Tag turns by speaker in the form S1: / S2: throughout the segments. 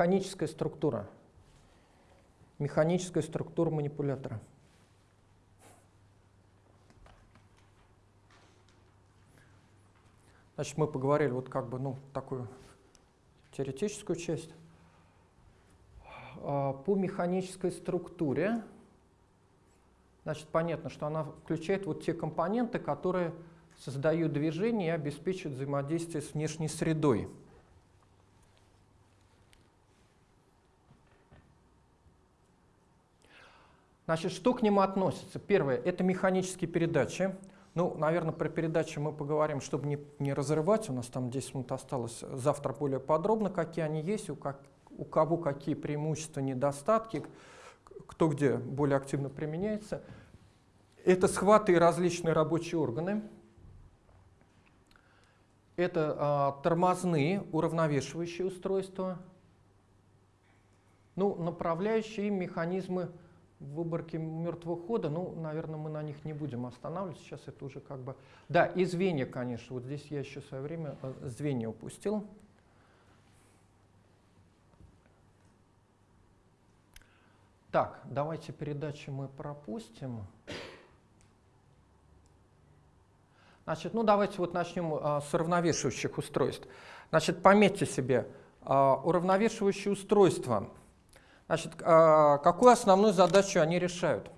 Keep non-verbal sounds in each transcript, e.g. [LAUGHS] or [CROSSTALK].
S1: механическая структура. Механическая структура манипулятора. Значит, мы поговорили вот как бы, ну, такую теоретическую часть. А, по механической структуре, значит, понятно, что она включает вот те компоненты, которые создают движение и обеспечивают взаимодействие с внешней средой. Значит, что к нему относится? Первое – это механические передачи. Ну, наверное, про передачи мы поговорим, чтобы не, не разрывать. У нас там 10 минут осталось. Завтра более подробно, какие они есть, у, как, у кого какие преимущества, недостатки, кто где более активно применяется. Это схваты и различные рабочие органы. Это а, тормозные, уравновешивающие устройства. Ну, направляющие механизмы выборки мертвого хода, ну, наверное, мы на них не будем останавливаться, сейчас это уже как бы... Да, и звенья, конечно, вот здесь я еще в свое время э, звенья упустил. Так, давайте передачи мы пропустим. Значит, ну давайте вот начнем а, с уравновешивающих устройств. Значит, пометьте себе, а, уравновешивающие устройства – Значит, а, какую основную задачу они решают?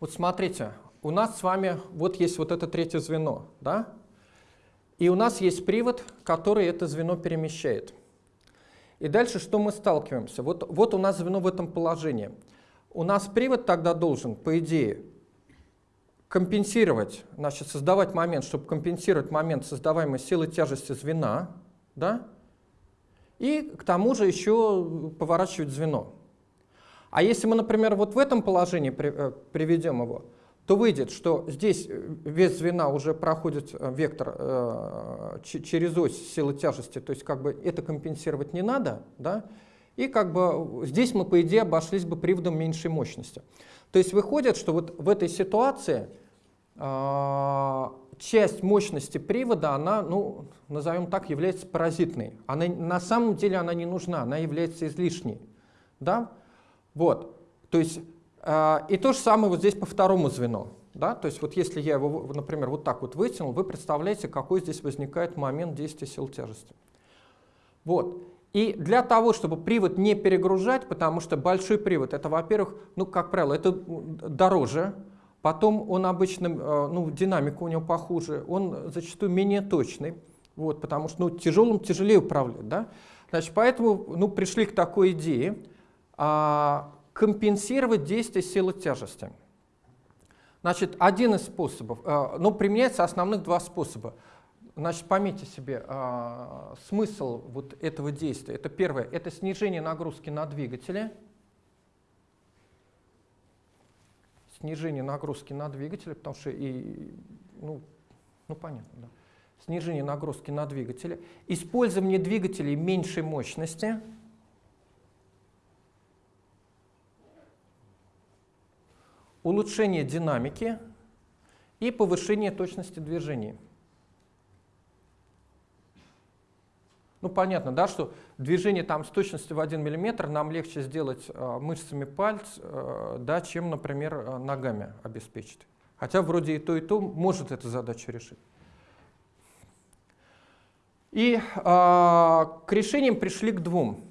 S1: Вот смотрите, у нас с вами вот есть вот это третье звено, да? И у нас есть привод, который это звено перемещает. И дальше что мы сталкиваемся? Вот, вот у нас звено в этом положении. У нас привод тогда должен, по идее, компенсировать, значит, создавать момент, чтобы компенсировать момент создаваемой силы тяжести звена, да? И к тому же еще поворачивать звено. А если мы, например, вот в этом положении э, приведем его, то выйдет, что здесь вес звена уже проходит э, вектор э, через ось силы тяжести, то есть как бы это компенсировать не надо, да? и как бы здесь мы, по идее, обошлись бы приводом меньшей мощности. То есть выходит, что вот в этой ситуации э, часть мощности привода, она, ну, назовем так, является паразитной. Она, на самом деле она не нужна, она является излишней. Да? Вот. То есть, э, и то же самое вот здесь по второму звену. Да? То есть вот если я его, например, вот так вот вытянул, вы представляете, какой здесь возникает момент действия сил тяжести. Вот. И для того, чтобы привод не перегружать, потому что большой привод, это, во-первых, ну, как правило, это дороже, Потом он обычно, э, ну, динамика у него похуже, он зачастую менее точный, вот, потому что ну, тяжелым тяжелее управлять. Да? Значит, поэтому ну, пришли к такой идее а, компенсировать действие силы тяжести. Значит, один из способов, а, ну, применяется основных два способа. Значит, пометьте себе а, смысл вот этого действия. Это первое, это снижение нагрузки на двигатели – снижение нагрузки на двигатели, потому что и, ну, ну понятно, да. Снижение нагрузки на двигатели, использование двигателей меньшей мощности, улучшение динамики и повышение точности движения. Ну, понятно, да, что движение там с точностью в 1 мм нам легче сделать э, мышцами пальц, э, да, чем, например, э, ногами обеспечить. Хотя вроде и то, и то может эту задачу решить. И э, к решениям пришли к двум.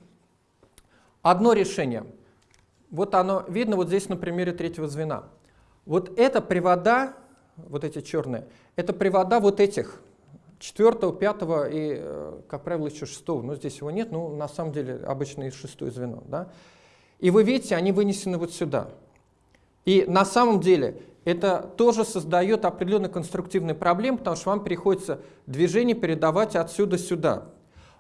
S1: Одно решение. Вот оно видно вот здесь на примере третьего звена. Вот это привода, вот эти черные, это привода вот этих четвертого, пятого и, э, как правило, еще шестого. Но здесь его нет, но на самом деле обычно и шестое звено. Да? И вы видите, они вынесены вот сюда. И на самом деле это тоже создает определенные конструктивные проблемы, потому что вам приходится движение передавать отсюда сюда.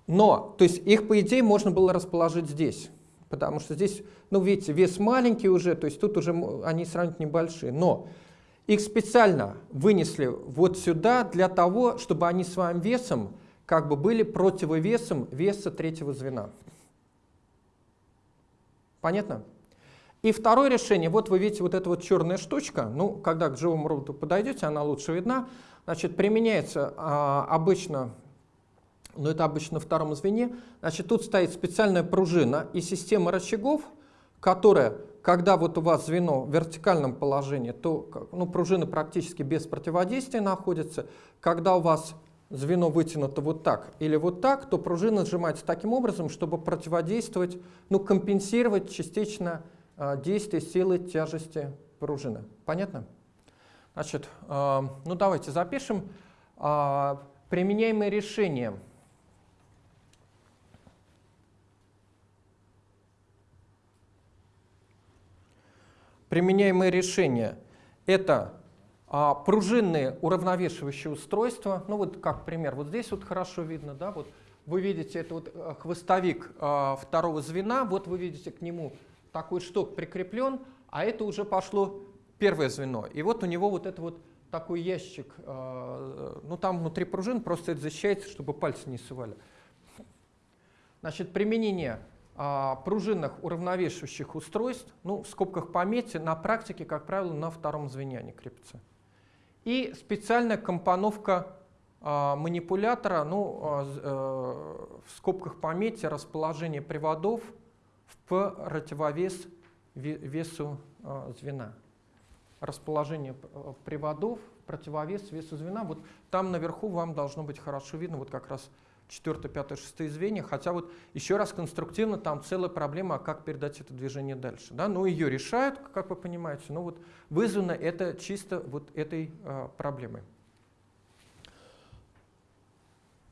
S1: Но, то есть их, по идее, можно было расположить здесь. Потому что здесь, ну, видите, вес маленький уже, то есть тут уже они сравнительно небольшие. Но их специально вынесли вот сюда для того, чтобы они своим весом как бы были противовесом веса третьего звена. Понятно? И второе решение, вот вы видите вот эта вот черная штучка, ну, когда к живому роботу подойдете, она лучше видна, значит, применяется а, обычно но это обычно на втором звене. Значит, тут стоит специальная пружина и система рычагов, которая, когда вот у вас звено в вертикальном положении, то ну, пружина практически без противодействия находится. Когда у вас звено вытянуто вот так или вот так, то пружина сжимается таким образом, чтобы противодействовать, ну, компенсировать частично э, действие силы тяжести пружины. Понятно? Значит, э, ну давайте запишем. Э, применяемые решения. Применяемые решения – это а, пружинные уравновешивающие устройства, ну вот как пример, вот здесь вот хорошо видно, да, вот вы видите, это вот э, хвостовик а, второго звена, вот вы видите к нему такой шток прикреплен, а это уже пошло первое звено. И вот у него вот это вот такой ящик, а, ну там внутри пружин просто это защищается, чтобы пальцы не сували. Значит, применение пружинных уравновешивающих устройств, ну в скобках пометьте, на практике, как правило, на втором звене они крепятся. И специальная компоновка э, манипулятора, ну, э, в скобках пометьте, расположение приводов в противовес весу э, звена. Расположение приводов, противовес весу звена. Вот там наверху вам должно быть хорошо видно, вот как раз 4, 5, 6 звенья, хотя вот еще раз конструктивно там целая проблема, как передать это движение дальше. Да? Но ее решают, как вы понимаете, но вот вызвано это чисто вот этой а, проблемой.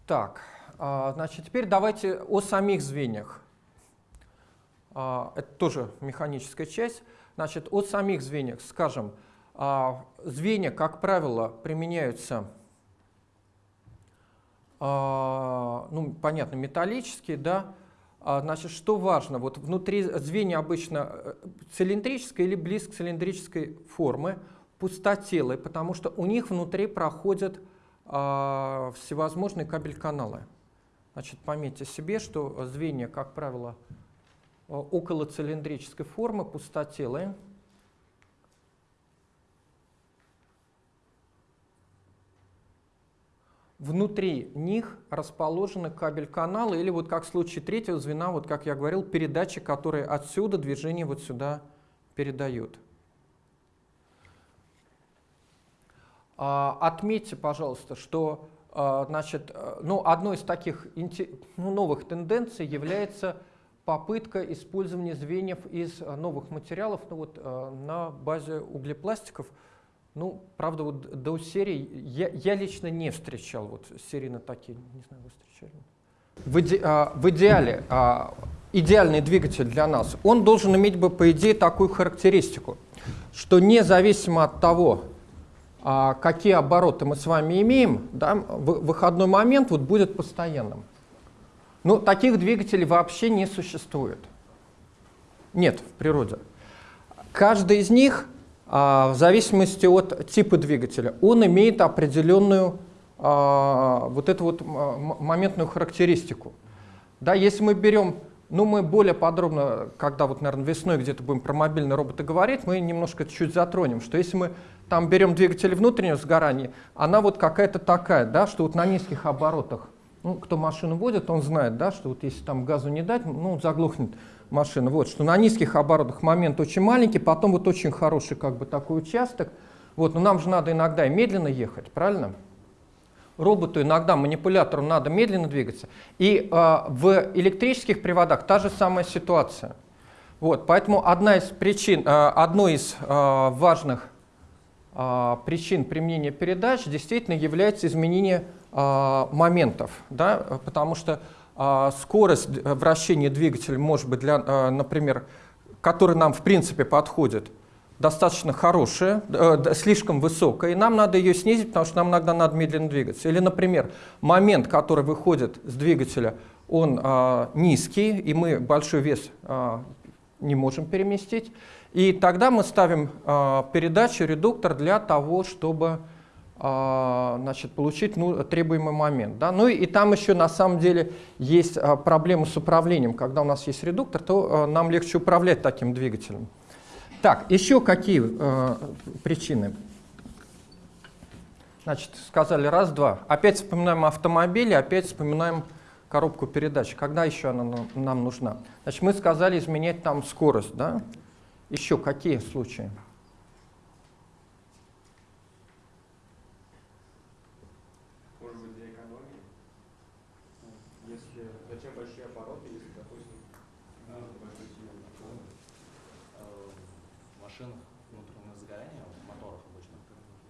S1: Так, а, значит, теперь давайте о самих звеньях. А, это тоже механическая часть. Значит, о самих звеньях, скажем, а, звенья, как правило, применяются а, ну, понятно, металлические, да, а, Значит, что важно? Вот внутри звенья обычно э, цилиндрической или близко цилиндрической формы, пустотелые, потому что у них внутри проходят а, всевозможные кабель-каналы. Значит, пометьте себе, что звенья, как правило, около цилиндрической формы, пустотелые. Внутри них расположены кабель-каналы или вот как в случае третьего звена, вот как я говорил, передачи, которые отсюда движение вот сюда передают. А, отметьте, пожалуйста, что а, значит, э, ну, одной из таких ну, новых тенденций является попытка использования звеньев из э, новых материалов ну, вот, э, на базе углепластиков. Ну, правда, вот до серии я, я лично не встречал вот серии на такие, не знаю, вы встречали? В, иде, а, в идеале, а, идеальный двигатель для нас, он должен иметь бы, по идее, такую характеристику, что независимо от того, а, какие обороты мы с вами имеем, да, выходной момент вот будет постоянным. Но таких двигателей вообще не существует. Нет в природе. Каждый из них в зависимости от типа двигателя, он имеет определенную а, вот эту вот моментную характеристику. Да, если мы берем, ну мы более подробно, когда вот, наверное, весной где-то будем про мобильные роботы говорить, мы немножко чуть затронем, что если мы там берем двигатель внутреннего сгорания, она вот какая-то такая, да, что вот на низких оборотах, ну, кто машину водит, он знает, да, что вот если там газу не дать, ну, заглохнет машина. Вот, что на низких оборотах момент очень маленький, потом вот очень хороший как бы такой участок. Вот, но нам же надо иногда и медленно ехать, правильно? Роботу иногда, манипулятору надо медленно двигаться. И э, в электрических приводах та же самая ситуация. Вот, поэтому одна из причин, э, одной из э, важных причин применения передач действительно является изменение моментов, да, потому что а, скорость вращения двигателя может быть, для, а, например, который нам в принципе подходит, достаточно хорошая, э, слишком высокая, и нам надо ее снизить, потому что нам иногда надо медленно двигаться. Или, например, момент, который выходит с двигателя, он низкий, и мы большой вес не можем переместить. И тогда мы ставим передачу, редуктор для того, чтобы значит, получить ну, требуемый момент. Да? Ну и, и там еще на самом деле есть а, проблема с управлением. Когда у нас есть редуктор, то а, нам легче управлять таким двигателем. Так, еще какие э, причины? Значит, сказали раз-два. Опять вспоминаем автомобили, опять вспоминаем коробку передач. Когда еще она нам нужна? Значит, мы сказали изменять там скорость, да? Еще какие случаи?
S2: Может быть, для экономии? Если зачем большие обороты, если, допустим, большой силы
S3: в машинах внутреннего сгорания, в моторах обычно,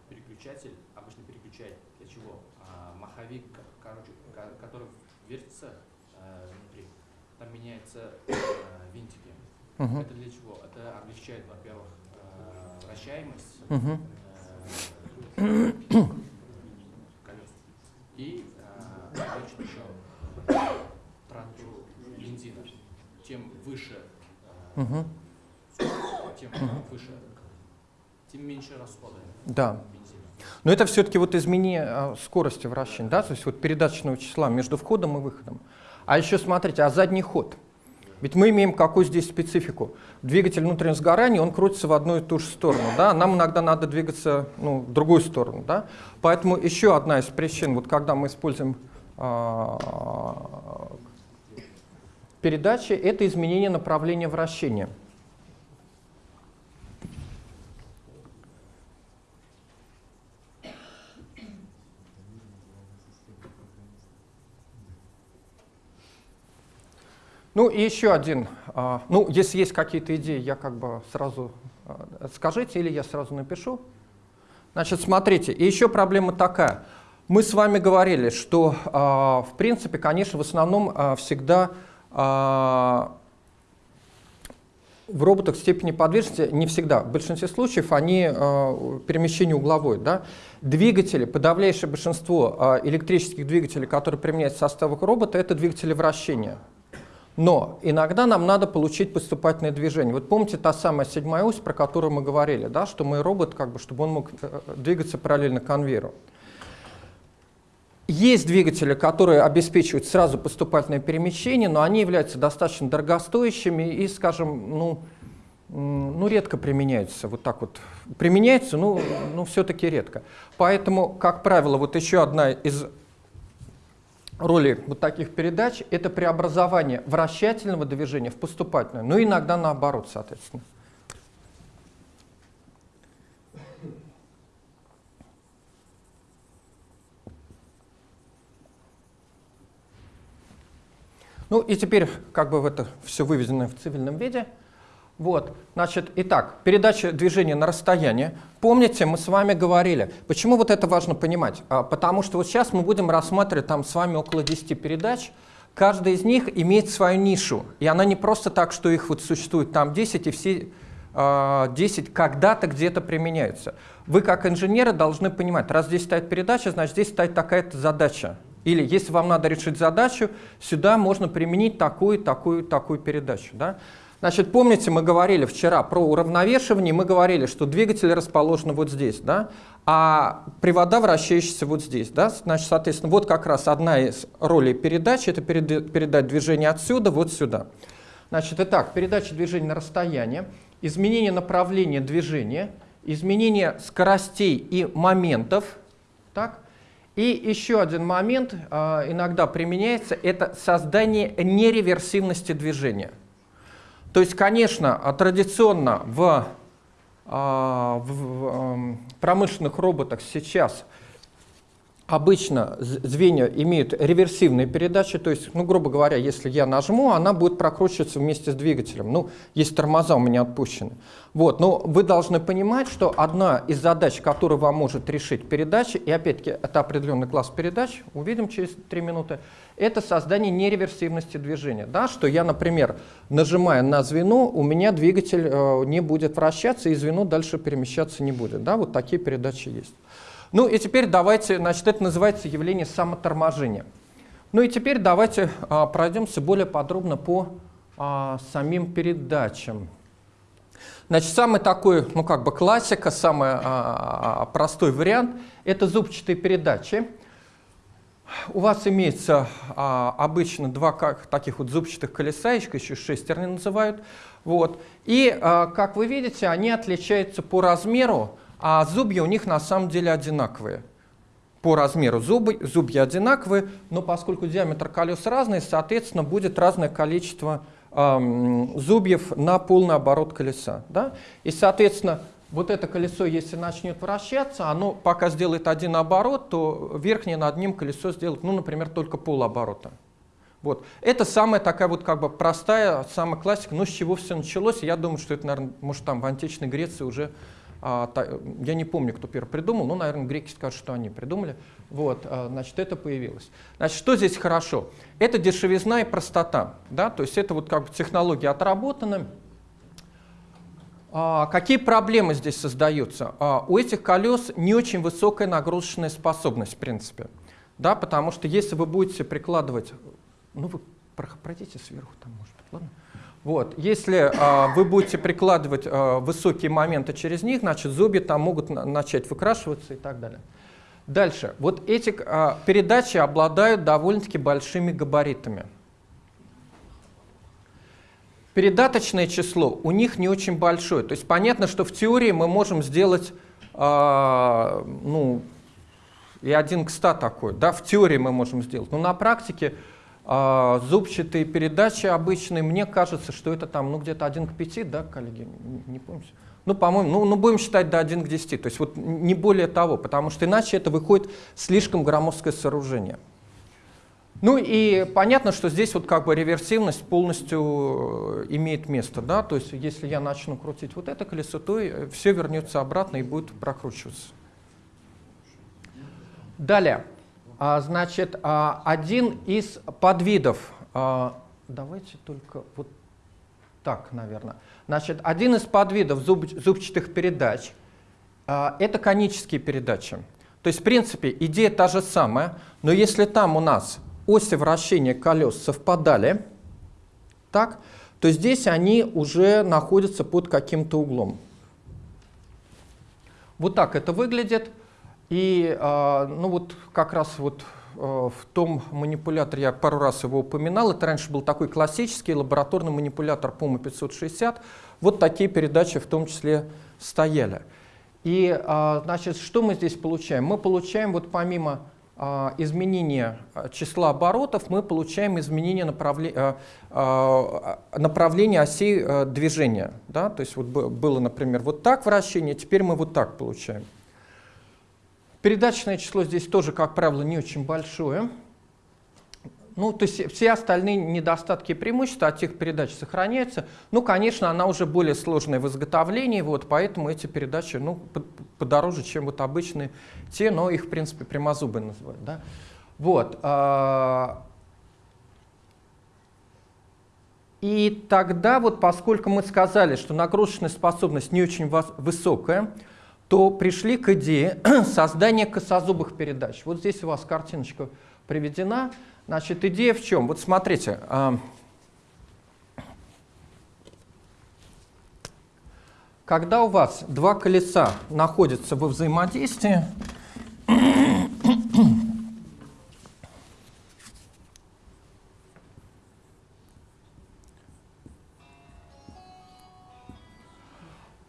S3: переключатель обычно переключает для чего? А, маховик, короче, который вертится э, внутри, там меняются э, винтики.
S1: Угу.
S3: Это для чего? Это облегчает, во-первых, э, вращаемость
S1: угу.
S3: э, колес и э, облегчит еще трату бензина. Чем выше,
S1: угу.
S3: тем выше, тем меньше расходы
S1: да.
S3: бензина.
S1: Но это все-таки вот изменение скорости вращения, да, то есть вот передаточного числа между входом и выходом. А еще смотрите, а задний ход? Ведь мы имеем какую здесь специфику? Двигатель внутреннего сгорания, он крутится в одну и ту же сторону, да, нам иногда надо двигаться ну, в другую сторону, да. Поэтому еще одна из причин, вот когда мы используем а, передачи, это изменение направления вращения. Ну и еще один. А, ну, если есть какие-то идеи, я как бы сразу а, скажите, или я сразу напишу. Значит, смотрите, и еще проблема такая. Мы с вами говорили, что, а, в принципе, конечно, в основном всегда в роботах степени подвижности не всегда. В большинстве случаев они перемещение угловое. Да? Двигатели, подавляющее большинство электрических двигателей, которые применяются в составах робота, это двигатели вращения. Но иногда нам надо получить поступательное движение. Вот помните та самая седьмая ось, про которую мы говорили, да, что мой робот, как бы, чтобы он мог э, двигаться параллельно конвейеру. Есть двигатели, которые обеспечивают сразу поступательное перемещение, но они являются достаточно дорогостоящими и, скажем, ну, ну, редко применяются. Вот так вот применяются, но, но все-таки редко. Поэтому, как правило, вот еще одна из роли вот таких передач – это преобразование вращательного движения в поступательное, но иногда наоборот, соответственно. Ну и теперь как бы это все выведено в цивильном виде – вот, значит, итак, передача движения на расстояние. Помните, мы с вами говорили, почему вот это важно понимать? А, потому что вот сейчас мы будем рассматривать там с вами около 10 передач, каждая из них имеет свою нишу, и она не просто так, что их вот существует там 10, и все 10 а, когда-то где-то применяются. Вы как инженеры должны понимать, раз здесь стоит передача, значит здесь стоит такая-то задача. Или если вам надо решить задачу, сюда можно применить такую, такую, такую передачу. Да? Значит, помните, мы говорили вчера про уравновешивание, мы говорили, что двигатель расположен вот здесь, да, а привода вращающиеся вот здесь. Да? Значит, соответственно, вот как раз одна из ролей передачи – это передать движение отсюда вот сюда. Значит, итак, передача движения на расстояние, изменение направления движения, изменение скоростей и моментов. Так? И еще один момент э, иногда применяется – это создание нереверсивности движения. То есть, конечно, а традиционно в, а, в, эм, промышленных роботах сейчас Обычно звенья имеют реверсивные передачи, то есть, ну, грубо говоря, если я нажму, она будет прокручиваться вместе с двигателем. Ну, есть тормоза у меня отпущены. Вот, но вы должны понимать, что одна из задач, которую вам может решить передача, и опять-таки это определенный класс передач, увидим через три минуты, это создание нереверсивности движения. Да, что я, например, нажимая на звено, у меня двигатель э, не будет вращаться, и звено дальше перемещаться не будет. Да, вот такие передачи есть. Ну и теперь давайте, значит, это называется явление самоторможения. Ну и теперь давайте а, пройдемся более подробно по а, самим передачам. Значит, самый такой, ну как бы классика, самый а, а, простой вариант – это зубчатые передачи. У вас имеется а, обычно два как, таких вот зубчатых колеса, еще шестерни называют. Вот. И, а, как вы видите, они отличаются по размеру а зубья у них на самом деле одинаковые. по размеру зубы, зубья одинаковые, но поскольку диаметр колес разный, соответственно, будет разное количество эм, зубьев на полный оборот колеса. Да? И, соответственно, вот это колесо, если начнет вращаться, оно пока сделает один оборот, то верхнее над ним колесо сделает, ну, например, только полоборота. Вот. Это самая такая вот как бы простая, самая классика, но с чего все началось, я думаю, что это, наверное, может там в античной Греции уже, я не помню, кто первый придумал, но, наверное, греки скажут, что они придумали. Вот, а, значит, это появилось. Значит, что здесь хорошо? Это дешевизна и простота, да, то есть это вот как бы технология отработана. А, какие проблемы здесь создаются? А, у этих колес не очень высокая нагрузочная способность, в принципе. Да, потому что если вы будете прикладывать ну, вы пройдите сверху, там, может быть, ладно? Вот. Если а, вы будете прикладывать а, высокие моменты через них, значит, зубья там могут на начать выкрашиваться и так далее. Дальше. Вот эти а, передачи обладают довольно-таки большими габаритами. Передаточное число у них не очень большое. То есть понятно, что в теории мы можем сделать а, ну, и один к 100 такой. Да, в теории мы можем сделать. Но на практике а, зубчатые передачи обычные, мне кажется, что это там ну, где-то 1 к 5, да, коллеги, не, не? Ну, по-моему, ну, ну, будем считать до 1 к 10, то есть вот не более того, потому что иначе это выходит слишком громоздкое сооружение. Ну и понятно, что здесь вот как бы реверсивность полностью э, имеет место, да, то есть если я начну крутить вот это колесо, то все вернется обратно и будет прокручиваться. Далее. А, значит, а, один из подвидов, а, давайте только вот так, наверное. Значит, один из подвидов зуб, зубчатых передач это конические передачи. То есть, в принципе, идея та же самая, но если там у нас оси вращения колес совпадали, так, то здесь они уже находятся под каким-то углом. Вот так это выглядит. И а, ну вот как раз вот а, в том манипуляторе, я пару раз его упоминал, это раньше был такой классический лабораторный манипулятор PUMA 560, вот такие передачи в том числе стояли. И а, значит, что мы здесь получаем? Мы получаем вот помимо изменения числа оборотов, мы получаем изменение направления, направления осей движения. Да? То есть вот было, например, вот так вращение, теперь мы вот так получаем. Передаточное число здесь тоже, как правило, не очень большое. Ну, то есть все остальные недостатки и преимущества от тех передач сохраняются. Ну, конечно, она уже более сложная в изготовлении, вот, поэтому эти передачи ну, подороже, чем вот обычные те, но их, в принципе, прямозубые называют. Да? Вот. А, и тогда, вот, поскольку мы сказали, что нагрузочная способность не очень высокая, то пришли к идее [CLEARS THROAT] создания косозубых передач. Вот здесь у вас картиночка приведена. Значит, идея в чем? Вот смотрите. А, когда у вас два колеса находятся во взаимодействии,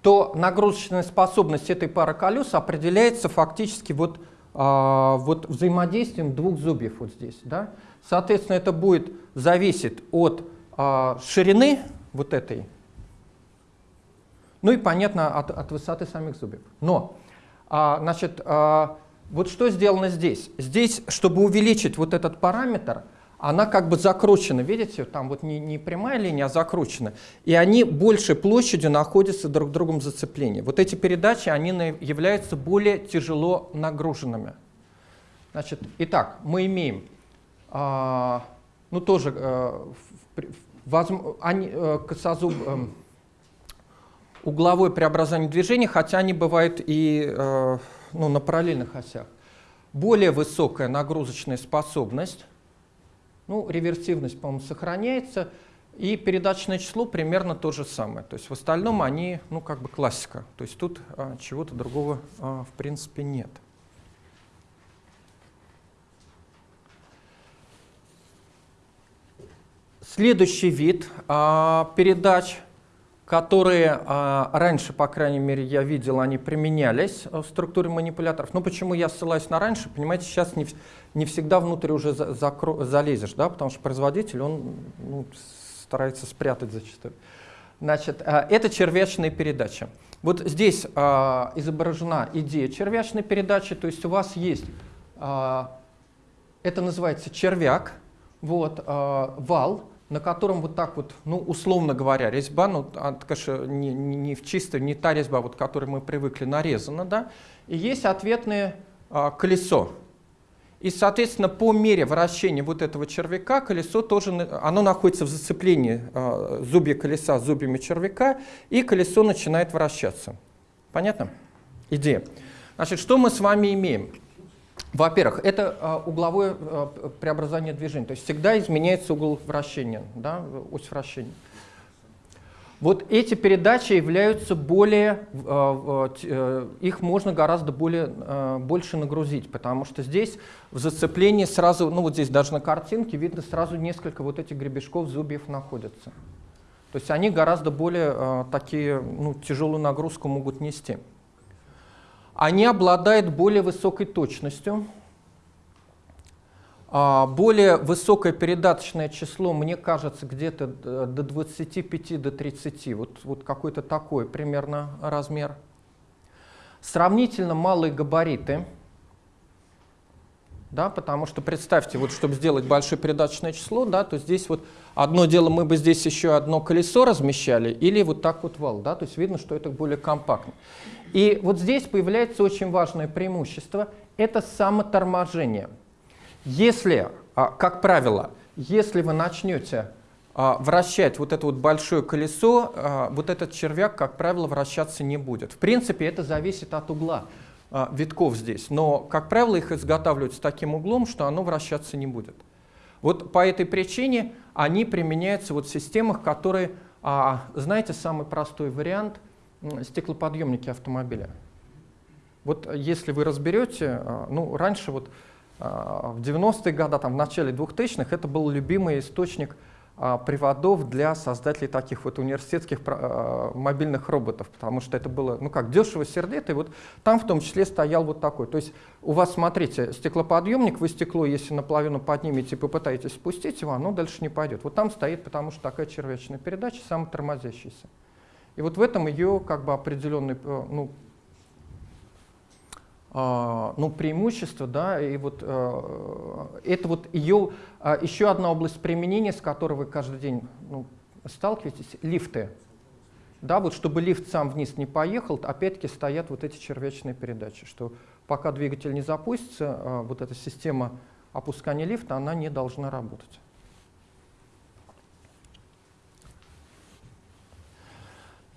S1: то нагрузочная способность этой пары колес определяется фактически вот, а, вот взаимодействием двух зубьев вот здесь. Да? Соответственно, это будет зависеть от а, ширины вот этой, ну и, понятно, от, от высоты самих зубьев. Но, а, значит, а, вот что сделано здесь? Здесь, чтобы увеличить вот этот параметр, она как бы закручена, видите, там вот не, не прямая линия, а закручена. И они большей площадью находятся друг другом зацеплении. Вот эти передачи, они являются более тяжело нагруженными. Значит, итак, мы имеем, а, ну тоже, а, возможно, они, а, косозуб, а, угловое преобразование движения, хотя они бывают и а, ну, на параллельных осях. Более высокая нагрузочная способность, ну, реверсивность, по-моему, сохраняется, и передаточное число примерно то же самое. То есть в остальном они, ну, как бы классика. То есть тут а, чего-то другого, а, в принципе, нет. Следующий вид а, передач которые а, раньше, по крайней мере, я видел, они применялись в структуре манипуляторов. Но почему я ссылаюсь на раньше? Понимаете, сейчас не, не всегда внутрь уже за, залезешь, да, потому что производитель, он ну, старается спрятать зачастую. Значит, а, это червячная передача. Вот здесь а, изображена идея червячной передачи, то есть у вас есть, а, это называется червяк, вот, а, вал, на котором вот так вот, ну, условно говоря, резьба, ну, конечно, не, не, в чистой, не та резьба, вот, к которой мы привыкли, нарезана, да, и есть ответное а, колесо. И, соответственно, по мере вращения вот этого червяка колесо тоже, оно находится в зацеплении э, зубья колеса зубьями червяка, и колесо начинает вращаться. Понятно? Идея. Значит, что мы с вами имеем? Во-первых, это э, угловое э, преобразование движения, то есть всегда изменяется угол вращения, да, ось вращения. Вот эти передачи являются более, э, э, их можно гораздо более, э, больше нагрузить, потому что здесь в зацеплении сразу, ну вот здесь даже на картинке видно сразу несколько вот этих гребешков зубьев находятся. То есть они гораздо более такие, ну, тяжелую нагрузку могут нести. Они обладают более высокой точностью, более высокое передаточное число, мне кажется, где-то до 25, до 30, вот, вот какой-то такой примерно размер. Сравнительно малые габариты, да, потому что представьте, вот чтобы сделать большое передаточное число, да, то здесь вот одно дело мы бы здесь еще одно колесо размещали или вот так вот вал, да, то есть видно, что это более компактно. И вот здесь появляется очень важное преимущество, это самоторможение. Если, а, как правило, если вы начнете а, вращать вот это вот большое колесо, а, вот этот червяк, как правило, вращаться не будет. В принципе, это зависит от угла витков здесь, но, как правило, их изготавливают с таким углом, что оно вращаться не будет. Вот по этой причине они применяются вот в системах, которые, знаете, самый простой вариант – стеклоподъемники автомобиля. Вот если вы разберете, ну, раньше вот в 90-е годы, там, в начале 2000-х, это был любимый источник а, приводов для создателей таких вот университетских а, мобильных роботов, потому что это было, ну как, дешево, сердито, и вот там в том числе стоял вот такой. То есть у вас, смотрите, стеклоподъемник, вы стекло, если наполовину поднимете и попытаетесь спустить его, оно дальше не пойдет. Вот там стоит, потому что такая червячная передача, самотормозящаяся. И вот в этом ее как бы определенный э, ну, а, ну, преимущество, да, и вот э, это вот ее а, еще одна область применения, с которой вы каждый день ну, сталкиваетесь, лифты. Да, вот чтобы лифт сам вниз не поехал, опять-таки стоят вот эти червячные передачи, что пока двигатель не запустится, а, вот эта система опускания лифта, она не должна работать.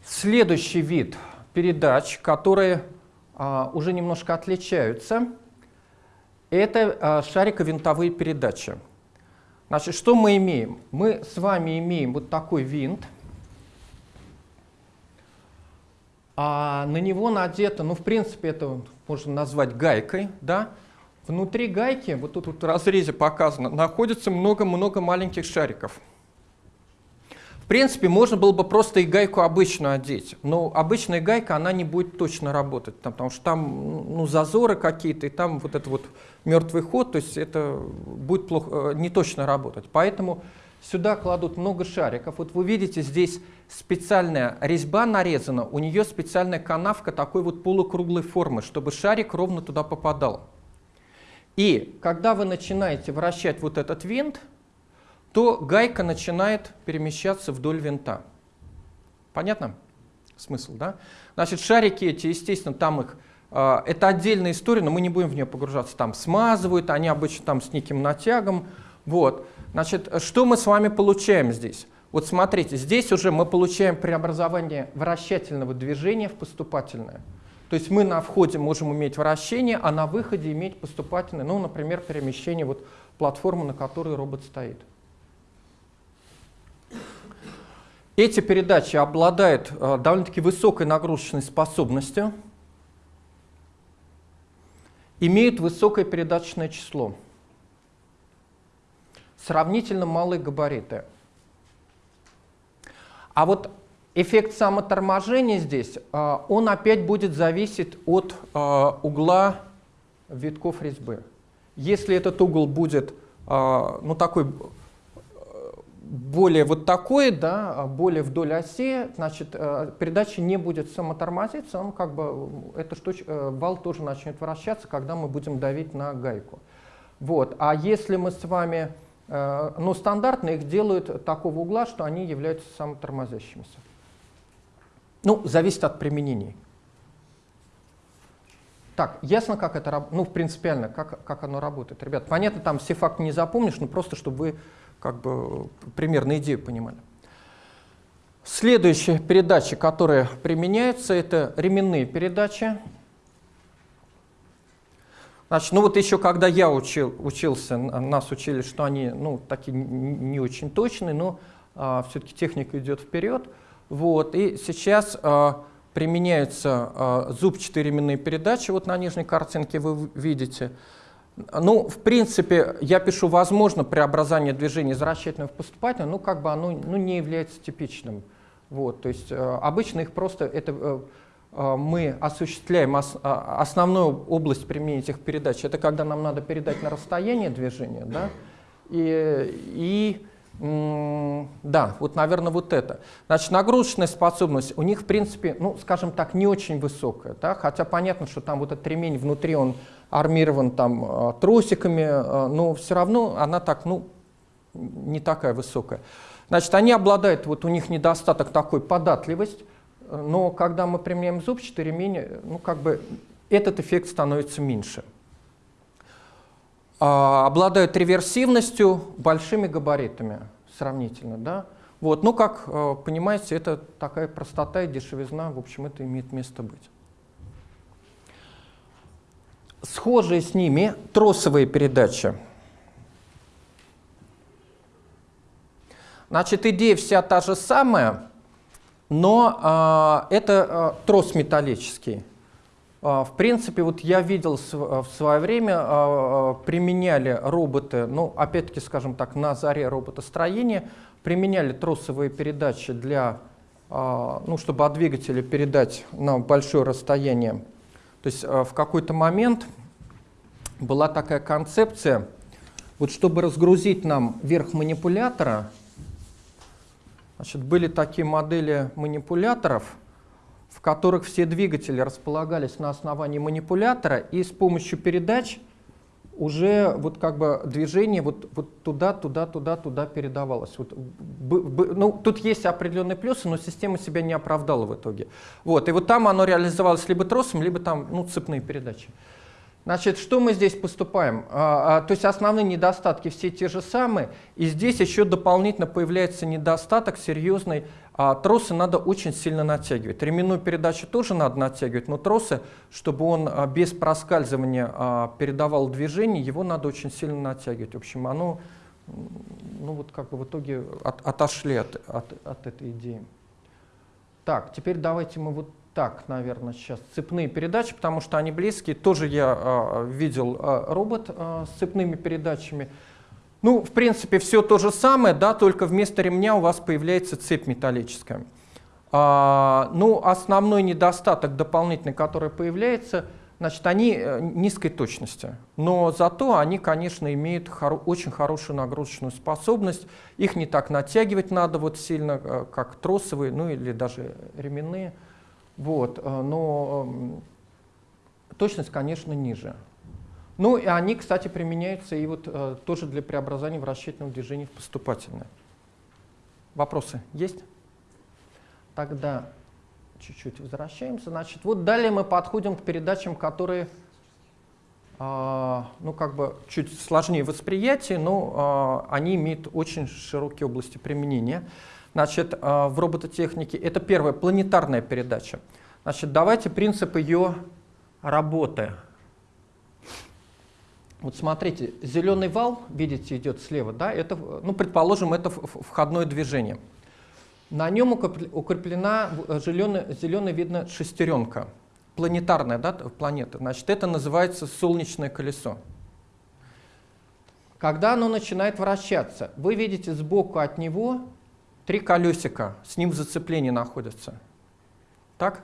S1: Следующий вид передач, которые а, уже немножко отличаются. Это а, шариковинтовые передачи. Значит, что мы имеем? Мы с вами имеем вот такой винт, а на него надето, ну, в принципе, это можно назвать гайкой, да? Внутри гайки, вот тут в разрезе показано, находится много-много маленьких шариков. В принципе, можно было бы просто и гайку обычную одеть, но обычная гайка, она не будет точно работать, там, потому что там ну, зазоры какие-то, и там вот это вот мертвый ход, то есть это будет плохо, э, не точно работать. Поэтому сюда кладут много шариков. Вот вы видите, здесь специальная резьба нарезана, у нее специальная канавка такой вот полукруглой формы, чтобы шарик ровно туда попадал. И когда вы начинаете вращать вот этот винт, то гайка начинает перемещаться вдоль винта. Понятно? Смысл, да? Значит, шарики эти, естественно, там их э, это отдельная история, но мы не будем в нее погружаться. Там смазывают, они обычно там с неким натягом. Вот. Значит, что мы с вами получаем здесь? Вот смотрите, здесь уже мы получаем преобразование вращательного движения в поступательное. То есть мы на входе можем иметь вращение, а на выходе иметь поступательное, ну, например, перемещение вот платформы, на которой робот стоит. Эти передачи обладают э, довольно-таки высокой нагрузочной способностью, имеют высокое передаточное число, сравнительно малые габариты. А вот эффект самоторможения здесь, а, он опять будет зависеть от а, угла витков резьбы. Если этот угол будет ну, такой более вот такой, да, более вдоль оси, значит, передача не будет самотормозиться, он как бы, эта штуч, вал тоже начнет вращаться, когда мы будем давить на гайку. Вот. А если мы с вами, ну, стандартно их делают такого угла, что они являются самотормозящимися. Ну, зависит от применений. Так, ясно, как это? Ну, принципиально, как, как оно работает. Ребят, понятно, там все факты не запомнишь, но просто, чтобы вы как бы примерно идею понимали. Следующая передача, которая применяется, это ременные передачи. Значит, ну вот еще когда я учил, учился, нас учили, что они ну, такие не очень точные, но а, все-таки техника идет вперед. Вот, и сейчас а, применяются а, зубчатые ременные передачи, вот на нижней картинке вы видите. Ну, в принципе, я пишу «возможно преобразование движения из вращательного в поступательное», ну, как бы оно ну, не является типичным. Вот, то есть э, обычно их просто, это э, э, мы осуществляем ос, а, основную область применения этих передач, это когда нам надо передать на расстояние движения, да, и, и да, вот, наверное, вот это. Значит, нагрузочная способность у них, в принципе, ну, скажем так, не очень высокая, да? хотя понятно, что там вот этот ремень внутри, он армирован там а, тросиками, а, но все равно она так, ну, не такая высокая. Значит, они обладают, вот у них недостаток такой податливость, но когда мы применяем зубчатый ремень, ну, как бы этот эффект становится меньше. А, обладают реверсивностью, большими габаритами сравнительно. Да? Вот. Ну, как э, понимаете, это такая простота и дешевизна, в общем, это имеет место быть. Схожие с ними тросовые передачи. Значит, идея вся та же самая, но э, это э, трос металлический. А, в принципе, вот я видел в свое время, а, применяли роботы, ну, опять-таки, скажем так, на заре роботостроения, применяли тросовые передачи для, ну, чтобы от двигателя передать на большое расстояние. То есть в какой-то момент была такая концепция, вот чтобы разгрузить нам верх манипулятора, значит, были такие модели манипуляторов, в которых все двигатели располагались на основании манипулятора, и с помощью передач уже вот как бы движение вот, вот туда, туда, туда, туда передавалось. Вот, б, б, ну, тут есть определенные плюсы, но система себя не оправдала в итоге. Вот, и вот там оно реализовалось либо тросом, либо там ну, цепные передачи. Значит, что мы здесь поступаем? А, а, то есть основные недостатки все те же самые, и здесь еще дополнительно появляется недостаток серьезный а тросы надо очень сильно натягивать. Ременную передачу тоже надо натягивать, но тросы, чтобы он а, без проскальзывания а, передавал движение, его надо очень сильно натягивать. В общем, оно ну вот как бы в итоге от, отошли от, от, от этой идеи. Так, теперь давайте мы вот так, наверное, сейчас цепные передачи, потому что они близкие. Тоже я а, видел а, робот а, с цепными передачами. Ну, в принципе, все то же самое, да, только вместо ремня у вас появляется цепь металлическая. А, ну, основной недостаток дополнительный, который появляется, значит, они э, низкой точности. Но зато они, конечно, имеют хоро очень хорошую нагрузочную способность. Их не так натягивать надо вот сильно, э, как тросовые, ну или даже ременные. Вот, э, но эм, точность, конечно, ниже. Ну и они, кстати, применяются и вот э, тоже для преобразования вращательного движения в поступательное. Вопросы есть? Тогда чуть-чуть возвращаемся. Значит, вот далее мы подходим к передачам, которые э, ну, как бы чуть сложнее восприятия, но э, они имеют очень широкие области применения. Значит, э, в робототехнике это первая планетарная передача. Значит, давайте принцип ее работы вот смотрите, зеленый вал, видите, идет слева, да, это, ну, предположим, это входное движение. На нем укреплена зеленая, зеленая видно шестеренка, планетарная да, планета. Значит, это называется солнечное колесо. Когда оно начинает вращаться, вы видите сбоку от него три колесика, с ним в зацеплении находятся. Так?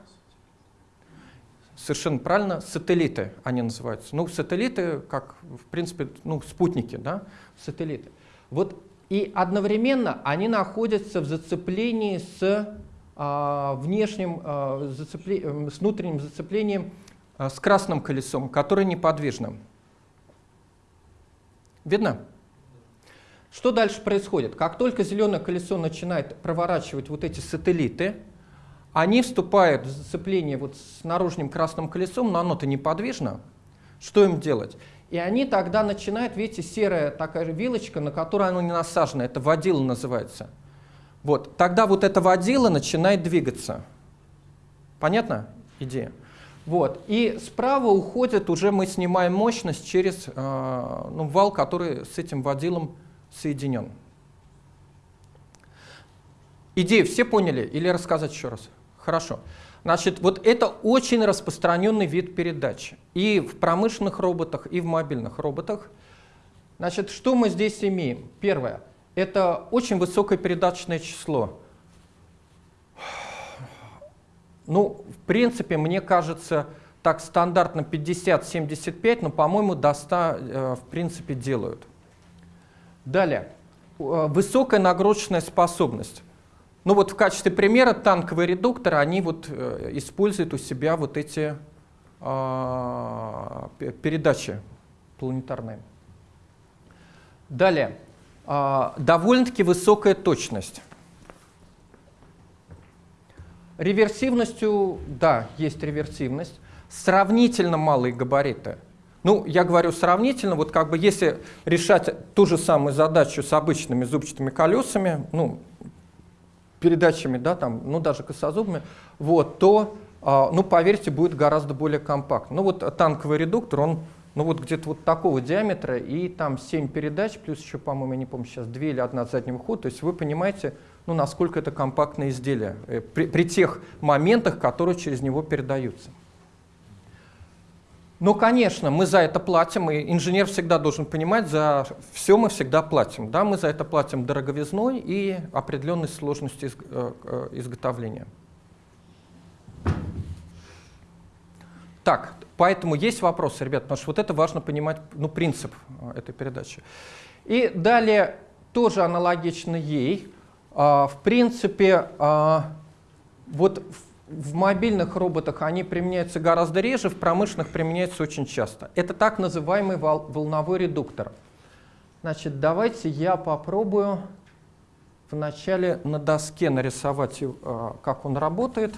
S1: Совершенно правильно, сателлиты они называются. Ну, сателлиты, как, в принципе, ну, спутники, да, сателлиты. Вот и одновременно они находятся в зацеплении с а, внешним, а, зацепле, с внутренним зацеплением а, с красным колесом, которое неподвижно. Видно? Что дальше происходит? Как только зеленое колесо начинает проворачивать вот эти сателлиты, они вступают в зацепление вот с наружным красным колесом, но оно-то неподвижно. Что им делать? И они тогда начинают, видите, серая такая вилочка, на которую оно не насажено, это водила называется. Вот, тогда вот эта водила начинает двигаться. Понятно идея? Вот, и справа уходит, уже мы снимаем мощность через э, ну, вал, который с этим водилом соединен. Идею все поняли или рассказать еще раз? Хорошо. Значит, вот это очень распространенный вид передач и в промышленных роботах, и в мобильных роботах. Значит, что мы здесь имеем? Первое. Это очень высокое передаточное число. Ну, в принципе, мне кажется, так стандартно 50-75, но, по-моему, до 100 э, в принципе делают. Далее. Э, высокая нагрузочная способность. Ну вот в качестве примера танковые редукторы, они вот э, используют у себя вот эти э, передачи планетарные. Далее. Э, довольно-таки высокая точность. Реверсивностью, да, есть реверсивность. Сравнительно малые габариты. Ну, я говорю сравнительно, вот как бы если решать ту же самую задачу с обычными зубчатыми колесами, ну, передачами, да, там, ну даже косозубыми, вот, то, а, ну поверьте, будет гораздо более компактно. Ну вот танковый редуктор, он ну вот где-то вот такого диаметра, и там 7 передач, плюс еще, по-моему, я не помню сейчас, 2 или 1 заднего хода, то есть вы понимаете, ну насколько это компактное изделие э, при, при тех моментах, которые через него передаются. Ну, конечно, мы за это платим, и инженер всегда должен понимать, за все мы всегда платим. Да, мы за это платим дороговизной и определенной сложностью э, э, изготовления. Так, поэтому есть вопросы, ребят, потому что вот это важно понимать, ну, принцип э, этой передачи. И далее, тоже аналогично ей, в принципе, вот в мобильных роботах они применяются гораздо реже, в промышленных применяются очень часто. Это так называемый вол волновой редуктор. Значит, давайте я попробую вначале на доске нарисовать, э, как он работает.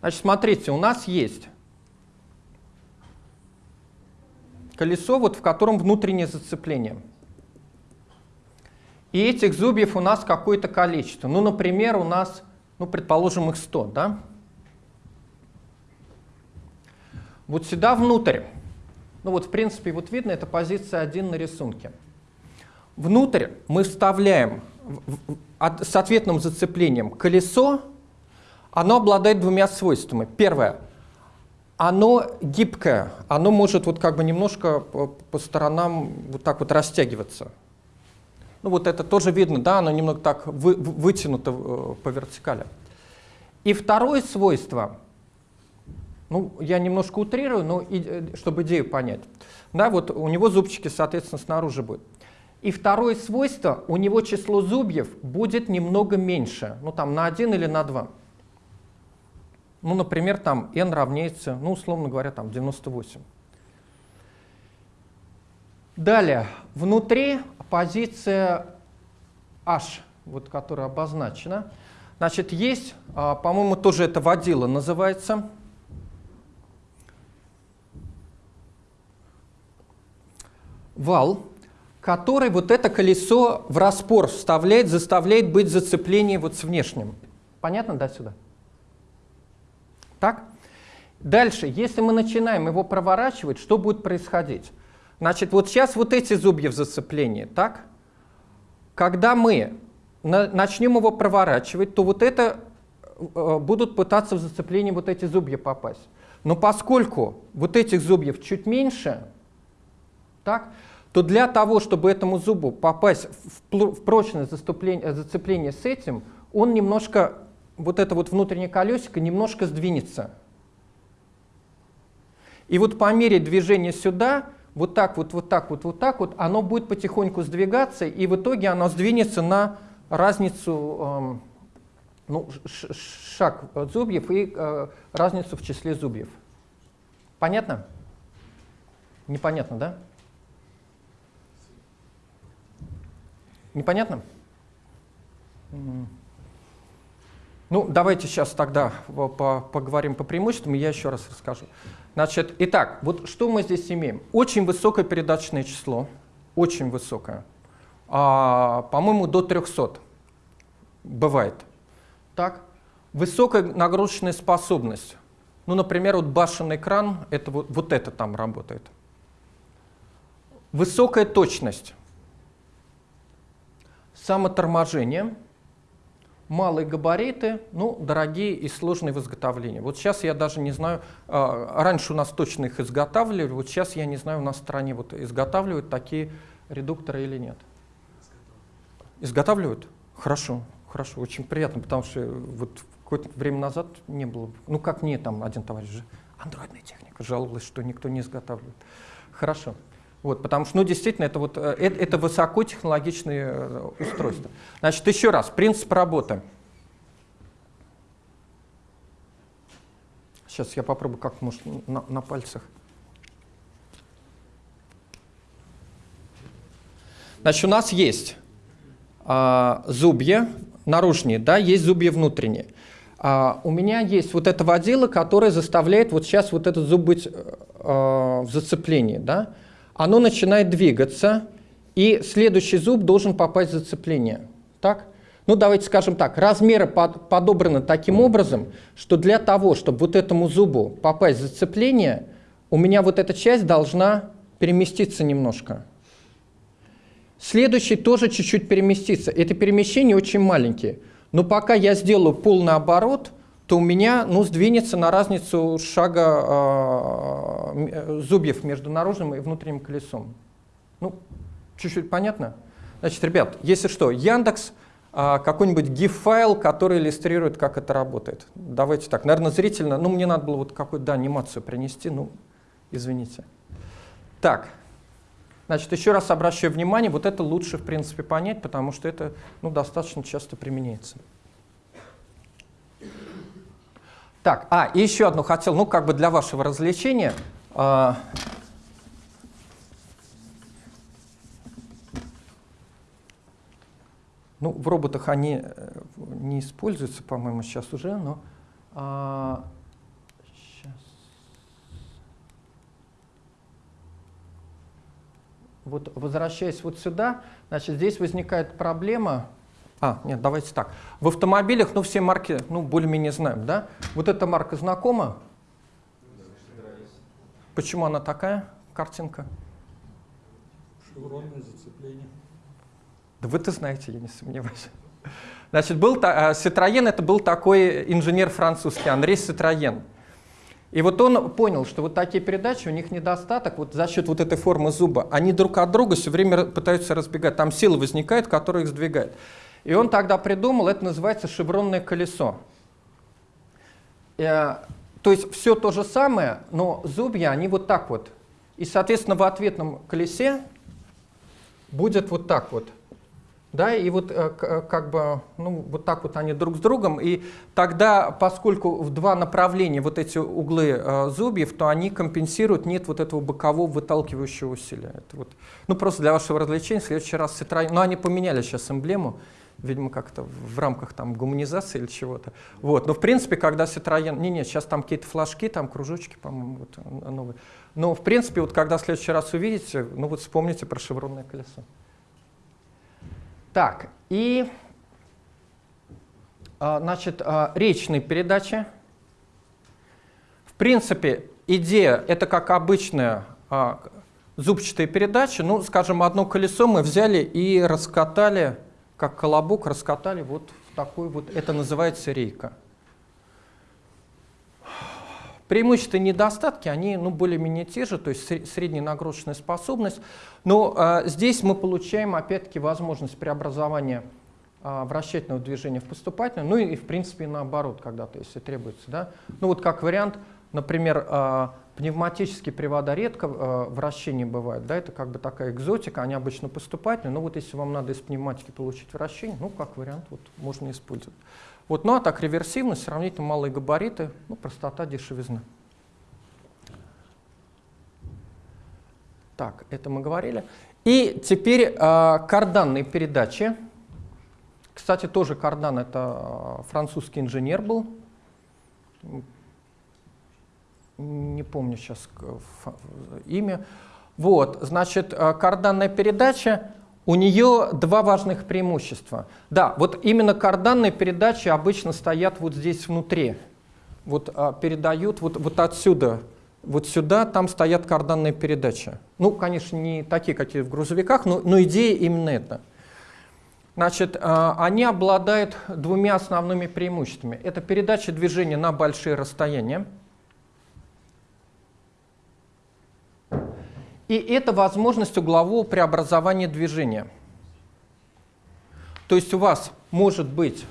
S1: Значит, смотрите, у нас есть колесо, вот в котором внутреннее зацепление. И этих зубьев у нас какое-то количество. Ну, например, у нас, ну, предположим, их 100, да? Вот сюда внутрь. Ну вот, в принципе, вот видно, это позиция 1 на рисунке. Внутрь мы вставляем с ответным зацеплением колесо. Оно обладает двумя свойствами. Первое. Оно гибкое. Оно может вот как бы немножко по, сторонам вот так вот растягиваться. Ну вот это тоже видно, да, оно немного так вы, вытянуто э, по вертикали. И второе свойство, ну я немножко утрирую, но и, э, чтобы идею понять. Да, вот у него зубчики, соответственно, снаружи будут. И второе свойство, у него число зубьев будет немного меньше, ну там на 1 или на 2. Ну, например, там n равняется, ну, условно говоря, там 98. Далее, внутри позиция H, вот, которая обозначена. Значит, есть, а, по-моему, тоже это водила называется. Вал, который вот это колесо в распор вставляет, заставляет быть зацепление вот с внешним. Понятно, да, сюда? Так? Дальше, если мы начинаем его проворачивать, что будет происходить? Значит, вот сейчас вот эти зубья в зацеплении, так? Когда мы на, начнем его проворачивать, то вот это э, будут пытаться в зацепление вот эти зубья попасть. Но поскольку вот этих зубьев чуть меньше, так, то для того, чтобы этому зубу попасть в прочное зацепление с этим, он немножко, вот это вот внутреннее колесико немножко сдвинется. И вот по мере движения сюда, вот так вот, вот так вот, вот так вот, оно будет потихоньку сдвигаться, и в итоге оно сдвинется на разницу, эм, ну, шаг зубьев и э, разницу в числе зубьев. Понятно? Непонятно, да? Непонятно? Ну, давайте сейчас тогда поговорим по преимуществам, и я еще раз расскажу. Значит, итак, вот что мы здесь имеем? Очень высокое передаточное число, очень высокое. А, По-моему, до 300 бывает. Так? Высокая нагрузочная способность. Ну, например, вот башенный кран, это вот, вот это там работает. Высокая точность. Самоторможение – малые габариты, ну, дорогие и сложные в изготовлении. Вот сейчас я даже не знаю, а, раньше у нас точно их изготавливали, вот сейчас я не знаю, у нас в стране вот изготавливают такие редукторы или нет. Изготавливают? Хорошо, хорошо, очень приятно, потому что вот какое-то время назад не было, ну как мне там один товарищ же, андроидная техника, жаловалась, что никто не изготавливает. Хорошо. Вот, потому что, ну, действительно, это, вот, это, это высокотехнологичные э, устройства. Значит, еще раз, принцип работы. Сейчас я попробую как может на, на пальцах. Значит, у нас есть а, зубья наружные, да, есть зубья внутренние. А, у меня есть вот это водила, которая заставляет вот сейчас вот этот зуб быть а, в зацеплении, да оно начинает двигаться, и следующий зуб должен попасть в зацепление. Так? Ну, давайте скажем так, размеры под, подобраны таким образом, что для того, чтобы вот этому зубу попасть в зацепление, у меня вот эта часть должна переместиться немножко. Следующий тоже чуть-чуть переместится. Это перемещение очень маленькие. Но пока я сделаю полный оборот, то у меня ну, сдвинется на разницу шага э, зубьев между наружным и внутренним колесом. Ну, чуть-чуть понятно? Значит, ребят, если что, Яндекс, э, какой-нибудь GIF-файл, который иллюстрирует, как это работает. Давайте так, наверное, зрительно, ну, мне надо было вот какую-то анимацию принести, ну, извините. Так, значит, еще раз обращаю внимание, вот это лучше, в принципе, понять, потому что это, ну, достаточно часто применяется. Так, а, и еще одну хотел, ну, как бы для вашего развлечения. Э, ну, в роботах они э, не используются, по-моему, сейчас уже, но... Э. Вот возвращаясь вот сюда, значит, здесь возникает проблема, а, нет, давайте так. В автомобилях, ну, все марки, ну, более-менее знаем, да? Вот эта марка знакома? Почему она такая, картинка?
S2: Шевронное зацепление.
S1: Да вы-то знаете, я не сомневаюсь. Значит, был Citroën, это был такой инженер французский, Андрей Citroën. И вот он понял, что вот такие передачи, у них недостаток вот за счет вот этой формы зуба. Они друг от друга все время пытаются разбегать. Там сила возникает, которая их сдвигает. И он тогда придумал, это называется шевронное колесо. Э, то есть все то же самое, но зубья, они вот так вот. И, соответственно, в ответном колесе будет вот так вот. Да, и вот э, э, как бы, ну, вот так вот они друг с другом, и тогда, поскольку в два направления вот эти углы э, зубьев, то они компенсируют, нет вот этого бокового выталкивающего усилия. Это вот, ну, просто для вашего развлечения, в следующий раз Citroёn, ну, они поменяли сейчас эмблему, видимо, как-то в рамках там гуманизации или чего-то. Вот. Но в принципе, когда Citroёn, не, не, сейчас там какие-то флажки, там кружочки, по-моему, вот, новые. Но в принципе, вот когда в следующий раз увидите, ну вот вспомните про шевронное колесо. Так, и а, значит, а, речные передачи. В принципе, идея это как обычная а, зубчатая передача. Ну, скажем, одно колесо мы взяли и раскатали как колобок раскатали вот в такой вот, это называется рейка. Преимущества и недостатки, они ну, более-менее те же, то есть средняя нагрузочная способность. Но э, здесь мы получаем, опять-таки, возможность преобразования э, вращательного движения в поступательное, ну и, в принципе, наоборот, когда-то, если требуется. Да? Ну вот как вариант, например, э, пневматические привода редко э, вращение бывает, да, это как бы такая экзотика, они обычно поступательные, но вот если вам надо из пневматики получить вращение, ну, как вариант, вот можно использовать. Вот, ну а так реверсивность, сравнительно малые габариты, ну, простота, дешевизна. Так, это мы говорили. И теперь э, карданные передачи. Кстати, тоже кардан это э, французский инженер был. Не помню сейчас имя. Вот, значит, э, карданная передача у нее два важных преимущества. Да, вот именно карданные передачи обычно стоят вот здесь внутри. Вот а, передают вот, вот отсюда, вот сюда, там стоят карданные передачи. Ну, конечно, не такие, какие в грузовиках, но, но идея именно эта. Значит, а, они обладают двумя основными преимуществами. Это передача движения на большие расстояния. И это возможность углового преобразования движения. То есть у вас может быть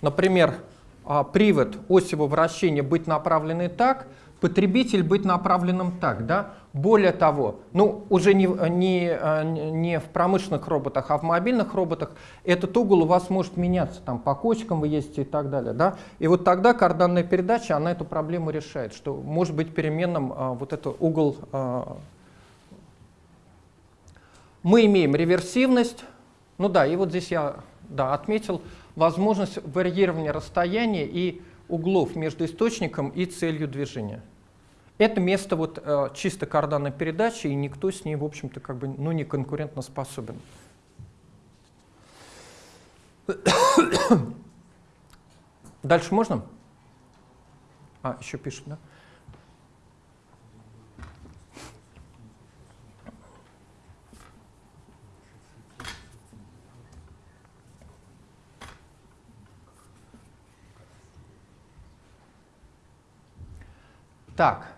S1: например, а, привод осевого вращения быть направленный так, потребитель быть направленным так. Да? Более того, ну, уже не, не, не в промышленных роботах, а в мобильных роботах этот угол у вас может меняться, там по кочкам вы ездите и так далее. Да? И вот тогда карданная передача, она эту проблему решает, что может быть переменным а, вот этот угол. А. Мы имеем реверсивность, ну да, и вот здесь я да, отметил возможность варьирования расстояния и углов между источником и целью движения. Это место вот э, чисто карданной передачи, и никто с ней, в общем-то, как бы, ну, не конкурентно способен. Дальше можно? А, еще пишут, да? Так.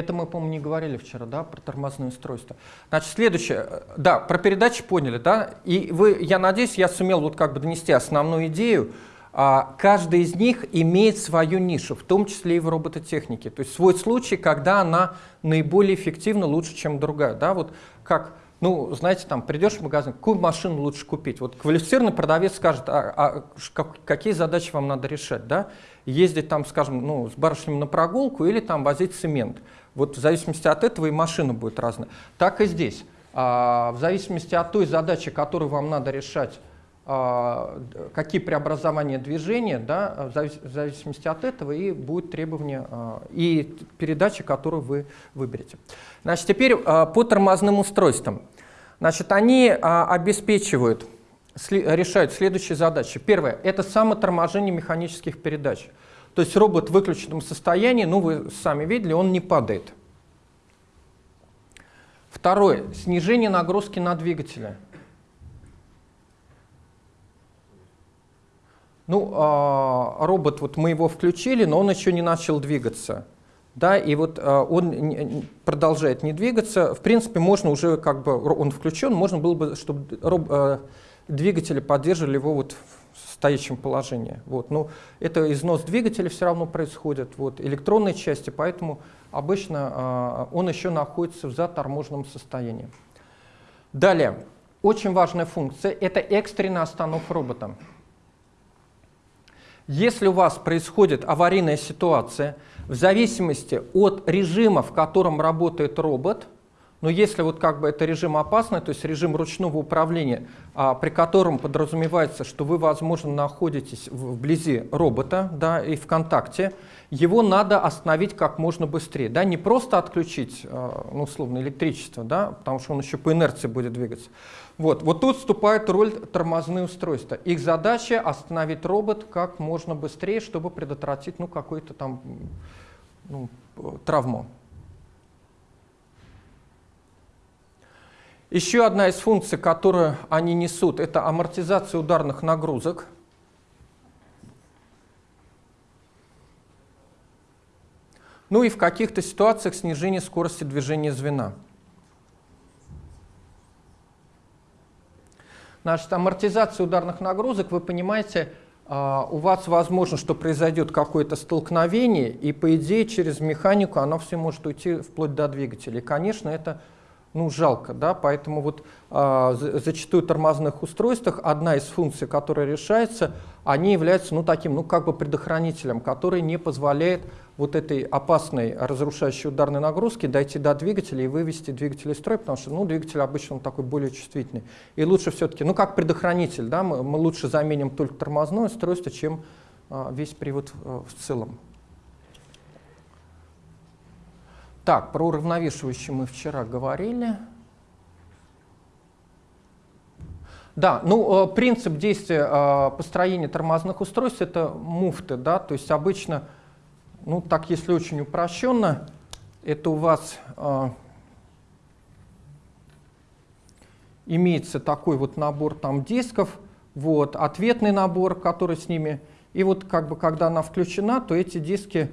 S1: Это мы, по-моему, не говорили вчера, да, про тормозное устройство. Значит, следующее, да, про передачи поняли, да, и вы, я надеюсь, я сумел вот как бы донести основную идею. А, каждый из них имеет свою нишу, в том числе и в робототехнике. То есть свой случай, когда она наиболее эффективна, лучше, чем другая, да, вот как ну, знаете, там придешь в магазин, какую машину лучше купить? Вот квалифицированный продавец скажет, а, а как, какие задачи вам надо решать, да? Ездить там, скажем, ну, с барышнями на прогулку или там возить цемент. Вот в зависимости от этого и машина будет разная. Так и здесь. А, в зависимости от той задачи, которую вам надо решать, какие преобразования движения, да, в зависимости от этого и будет требование а, и передача, которую вы выберете. Значит, теперь а, по тормозным устройствам. Значит, они обеспечивают, решают следующие задачи. Первое – это самоторможение механических передач. То есть робот в выключенном состоянии, ну вы сами видели, он не падает. Второе – снижение нагрузки на двигателя. Ну, а, робот, вот мы его включили, но он еще не начал двигаться. Да, и вот а, он продолжает не двигаться. В принципе, можно уже, как бы, он включен, можно было бы, чтобы роб, а, двигатели поддерживали его вот в стоящем положении. Вот. Но это износ двигателя все равно происходит, вот, электронной части, поэтому обычно он еще находится в заторможенном состоянии. Далее, очень важная функция – это экстренная остановка робота. Если у вас происходит аварийная ситуация, в зависимости от режима, в котором работает робот, но если вот как бы это режим опасный, то есть режим ручного управления, а, при котором подразумевается, что вы, возможно, находитесь вблизи робота да, и в контакте, его надо остановить как можно быстрее. Да, не просто отключить, а, ну, условно, электричество, да, потому что он еще по инерции будет двигаться, вот, вот тут вступает роль тормозные устройства. Их задача остановить робот как можно быстрее, чтобы предотвратить ну, какую-то там ну, травму. Еще одна из функций, которую они несут, это амортизация ударных нагрузок. Ну и в каких-то ситуациях снижение скорости движения звена. Значит, амортизация ударных нагрузок, вы понимаете, а, у вас возможно, что произойдет какое-то столкновение, и по идее через механику оно все может уйти вплоть до двигателя. И, конечно, это ну, жалко, да, поэтому вот а, зачастую в тормозных устройствах одна из функций, которая решается, они являются, ну, таким, ну, как бы предохранителем, который не позволяет вот этой опасной разрушающей ударной нагрузки дойти до двигателя и вывести двигатель из строя, потому что, ну, двигатель обычно он такой более чувствительный. И лучше все-таки, ну, как предохранитель, да, мы, мы лучше заменим только тормозное устройство, чем а, весь привод а, в целом. Так, про уравновешивающие мы вчера говорили. Да, ну, э, принцип действия э, построения тормозных устройств — это муфты, да, то есть обычно, ну, так если очень упрощенно, это у вас э, имеется такой вот набор там дисков, вот, ответный набор, который с ними, и вот как бы когда она включена, то эти диски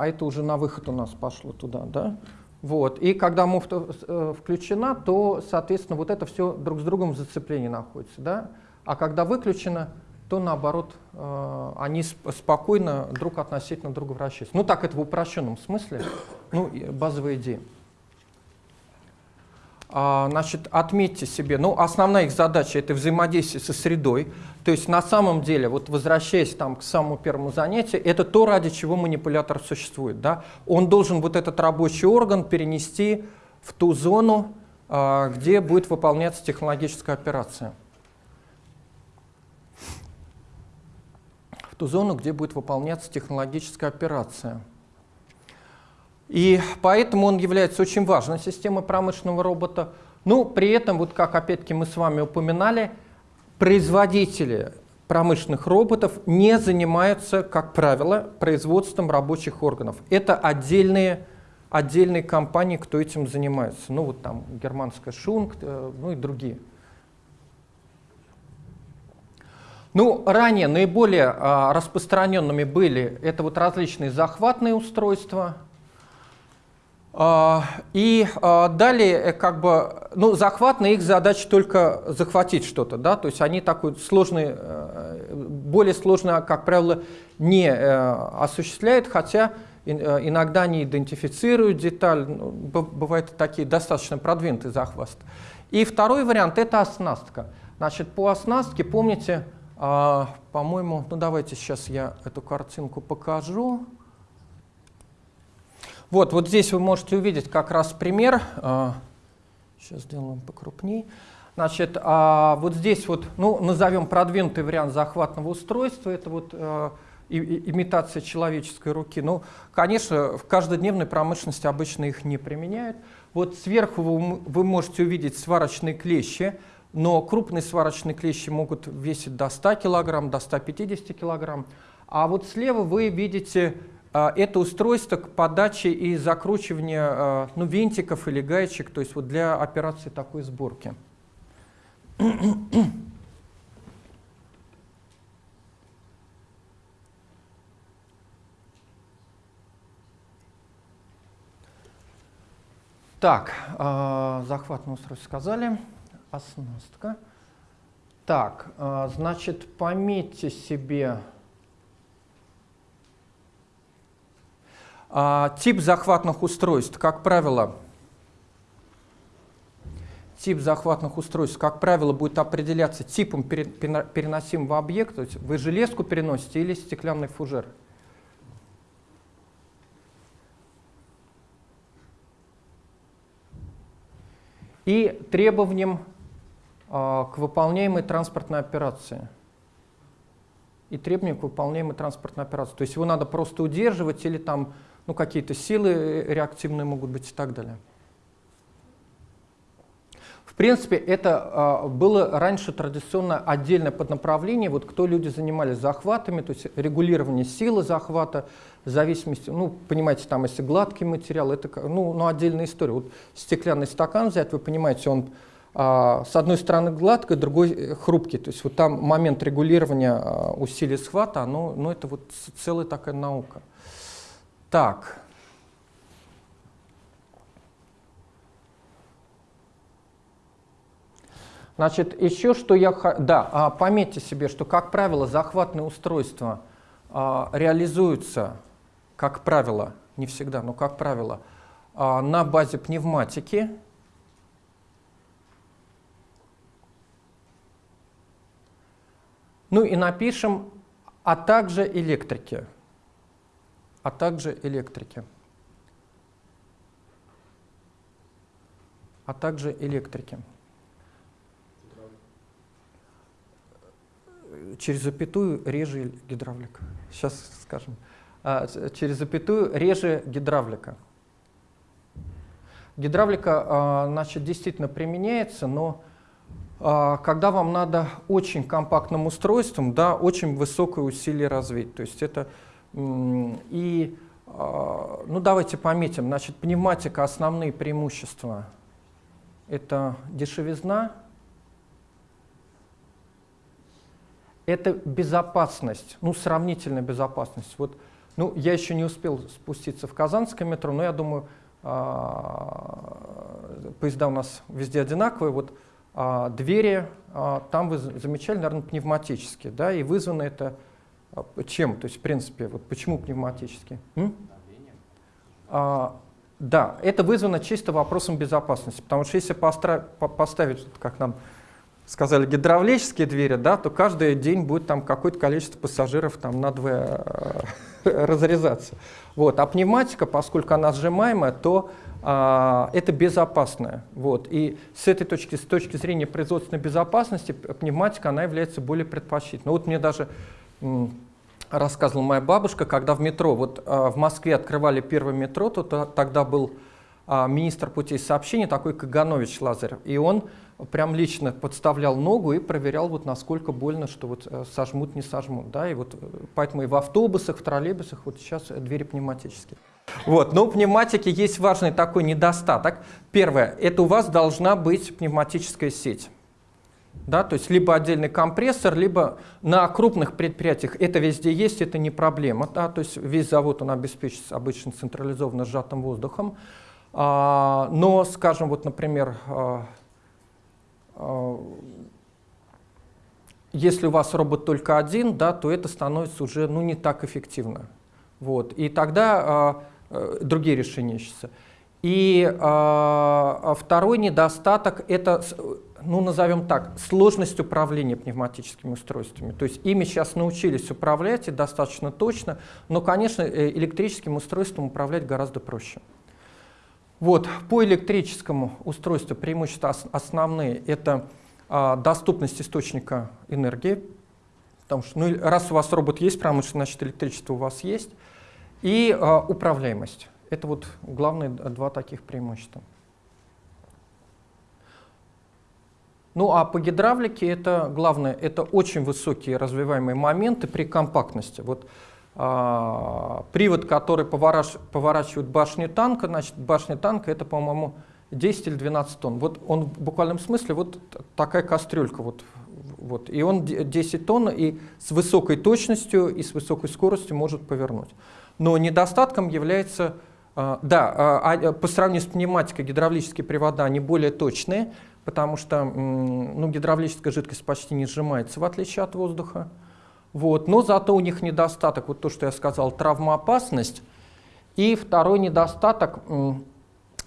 S1: а это уже на выход у нас пошло туда, да? Вот. И когда муфта э, включена, то, соответственно, вот это все друг с другом в зацеплении находится, да? А когда выключено, то наоборот, э, они спокойно друг относительно друга вращаются. Ну так это в упрощенном смысле, ну, базовая идея. А, значит, отметьте себе, ну, основная их задача – это взаимодействие со средой. То есть на самом деле, вот возвращаясь там к самому первому занятию, это то, ради чего манипулятор существует. Да? Он должен вот этот рабочий орган перенести в ту зону, а, где будет выполняться технологическая операция. В ту зону, где будет выполняться технологическая операция. И поэтому он является очень важной системой промышленного робота. Ну, при этом, вот как опять-таки мы с вами упоминали, производители промышленных роботов не занимаются, как правило, производством рабочих органов. Это отдельные, отдельные компании, кто этим занимается. Ну, вот там германская Шунг, э, ну и другие. Ну, ранее наиболее а, распространенными были это вот различные захватные устройства – и а, далее, э, как бы, ну, захват на их задача только захватить что-то, да, то есть они такой сложный, э, более сложно, как правило, не э, осуществляют, хотя иногда они идентифицируют деталь, ну, бывают такие достаточно продвинутые захват. И второй вариант – это оснастка. Значит, по оснастке, помните, а, по-моему, ну давайте сейчас я эту картинку покажу. Вот, вот здесь вы можете увидеть как раз пример. Сейчас а, сделаем покрупнее. Значит, а вот здесь вот, ну, назовем продвинутый вариант захватного устройства. Это вот э, имитация человеческой руки. Ну, конечно, в каждодневной промышленности обычно их не применяют. Вот сверху вы, вы можете увидеть сварочные клещи, но крупные сварочные клещи могут весить до 100 кг, до 150 кг. А вот слева вы видите а, это устройство к подаче и закручиванию а, ну, винтиков или гаечек, то есть вот для операции такой сборки. Так, э, захватное устройство сказали, оснастка. Так, э, значит, пометьте себе А, тип захватных устройств, как правило, тип захватных устройств, как правило, будет определяться типом переносимого объекта. То есть вы железку переносите или стеклянный фужер. И требованием э, к выполняемой транспортной операции – и требования к выполняемой транспортной операции. То есть его надо просто удерживать или там ну, какие-то силы реактивные могут быть и так далее. В принципе, это э, было раньше традиционно отдельное поднаправление. Вот кто люди занимались захватами, то есть регулирование силы захвата, зависимости, ну, понимаете, там, если гладкий материал, это ну, ну, отдельная история. Вот стеклянный стакан взять, вы понимаете, он а, с одной стороны гладкий, другой э, хрупкий. То есть вот там момент регулирования а, усилий схвата, оно, ну, это вот целая такая наука. Так. Значит, еще что я... Да, а, пометьте себе, что, как правило, захватные устройства реализуются, как правило, не всегда, но как правило, на базе пневматики, Ну и напишем, а также электрики. А также электрики. А также электрики. Через запятую реже гидравлика. Сейчас скажем. А, через запятую реже гидравлика. Гидравлика, а, значит, действительно применяется, но а, когда вам надо очень компактным устройством, да, очень высокое усилие развить. То есть это и, а, ну давайте пометим, значит, пневматика основные преимущества. Это дешевизна, это безопасность, ну сравнительная безопасность. Вот, ну я еще не успел спуститься в Казанское метро, но я думаю, а, поезда у нас везде одинаковые. Вот а, двери, а, там вы замечали, наверное, пневматические, да, и вызвано это чем? То есть, в принципе, вот почему пневматические? А, да, это вызвано чисто вопросом безопасности, потому что если поставить, как нам сказали, гидравлические двери, да, то каждый день будет там какое-то количество пассажиров там надвое [LAUGHS] разрезаться. Вот. А пневматика, поскольку она сжимаемая, то а, это безопасное. Вот. И с этой точки, с точки зрения производственной безопасности, пневматика она является более предпочтительной. Вот мне даже рассказывала моя бабушка, когда в метро, вот а, в Москве открывали первое метро, то, то тогда был а, министр путей сообщения, такой Каганович Лазарев, и он прям лично подставлял ногу и проверял, вот насколько больно, что вот э, сожмут, не сожмут. Да? И вот, э, поэтому и в автобусах, в троллейбусах вот сейчас двери пневматические. Вот. Но у пневматики есть важный такой недостаток. Первое, это у вас должна быть пневматическая сеть. Да, то есть либо отдельный компрессор, либо на крупных предприятиях это везде есть, это не проблема. Да, то есть весь завод он обеспечится обычно централизованно сжатым воздухом. А, но, скажем, вот, например, а, а, если у вас робот только один, да, то это становится уже ну, не так эффективно. Вот. И тогда а, Э, другие решения ищутся. И э, второй недостаток – это, ну, назовем так, сложность управления пневматическими устройствами. То есть ими сейчас научились управлять и достаточно точно, но, конечно, э, электрическим устройством управлять гораздо проще. Вот, по электрическому устройству преимущества основные – это э, доступность источника энергии, потому что ну, раз у вас робот есть промышленный, значит электричество у вас есть – и э, управляемость. Это вот главные два таких преимущества. Ну а по гидравлике это главное, это очень высокие развиваемые моменты при компактности. Вот а, привод, который повораш, поворачивает башню танка, значит башня танка это, по-моему, 10 или 12 тонн. Вот он в буквальном смысле вот такая кастрюлька. Вот, вот, и он 10 тонн и с высокой точностью и с высокой скоростью может повернуть. Но недостатком является, а, да, а, а, по сравнению с пневматикой гидравлические привода, они более точные, потому что ну, гидравлическая жидкость почти не сжимается, в отличие от воздуха. Вот. Но зато у них недостаток, вот то, что я сказал, травмоопасность. И второй недостаток,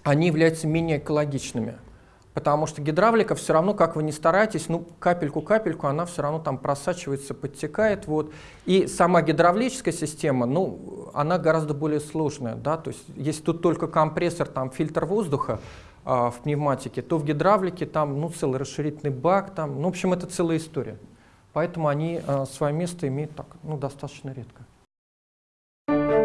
S1: они являются менее экологичными. Потому что гидравлика все равно, как вы не стараетесь, ну капельку-капельку, она все равно там просачивается, подтекает. Вот. И сама гидравлическая система, ну, она гораздо более сложная. Да? То есть если тут только компрессор, там фильтр воздуха а, в пневматике, то в гидравлике там ну, целый расширительный бак, там, ну, в общем, это целая история. Поэтому они а, свое место имеют так, ну, достаточно редко. Thank you.